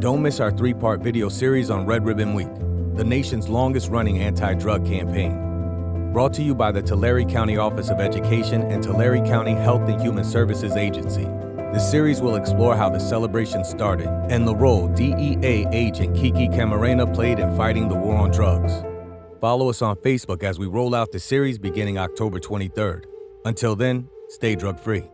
Don't miss our three part video series on Red Ribbon Week, the nation's longest running anti drug campaign. Brought to you by the Tulare County Office of Education and Tulare County Health and Human Services Agency. The series will explore how the celebration started and the role DEA agent Kiki Camarena played in fighting the war on drugs. Follow us on Facebook as we roll out the series beginning October 23rd. Until then, stay drug free.